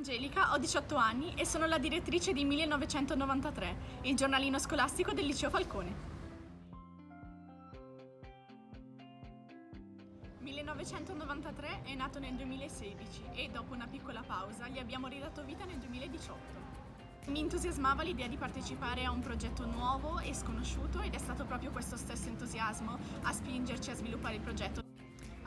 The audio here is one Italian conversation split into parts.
Angelica, ho 18 anni e sono la direttrice di 1993, il giornalino scolastico del Liceo Falcone. 1993 è nato nel 2016 e dopo una piccola pausa gli abbiamo ridato vita nel 2018. Mi entusiasmava l'idea di partecipare a un progetto nuovo e sconosciuto ed è stato proprio questo stesso entusiasmo a spingerci a sviluppare il progetto.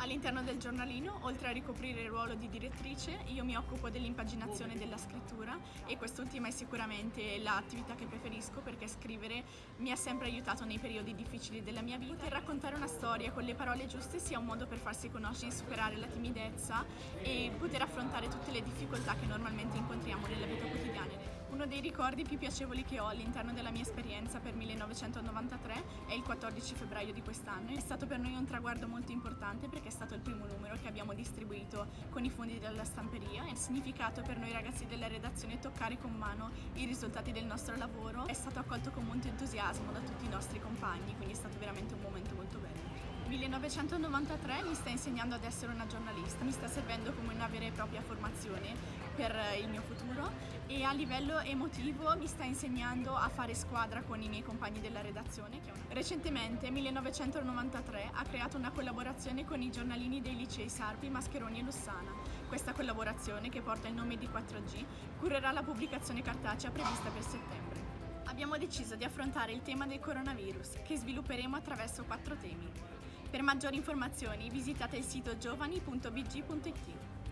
All'interno del giornalino, oltre a ricoprire il ruolo di direttrice, io mi occupo dell'impaginazione della scrittura e quest'ultima è sicuramente l'attività che preferisco perché scrivere mi ha sempre aiutato nei periodi difficili della mia vita e raccontare una storia con le parole giuste sia un modo per farsi conoscere, superare la timidezza e poter affrontare tutte le difficoltà che normalmente incontriamo nella vita quotidiana. Uno dei ricordi più piacevoli che ho all'interno della mia esperienza per 1993 è il 14 febbraio di quest'anno. È stato per noi un traguardo molto importante perché è stato il primo numero che abbiamo distribuito con i fondi della stamperia. Il significato per noi ragazzi della redazione toccare con mano i risultati del nostro lavoro è stato accolto con molto entusiasmo da tutti i nostri compagni, quindi è stato veramente un momento molto bello. 1993 mi sta insegnando ad essere una giornalista, mi sta servendo come una vera e propria formazione per il mio futuro e a livello emotivo mi sta insegnando a fare squadra con i miei compagni della redazione. Recentemente, 1993, ha creato una collaborazione con i giornalini dei licei Sarpi, Mascheroni e Lussana. Questa collaborazione, che porta il nome di 4G, curerà la pubblicazione cartacea prevista per settembre. Abbiamo deciso di affrontare il tema del coronavirus, che svilupperemo attraverso quattro temi. Per maggiori informazioni visitate il sito giovani.bg.it.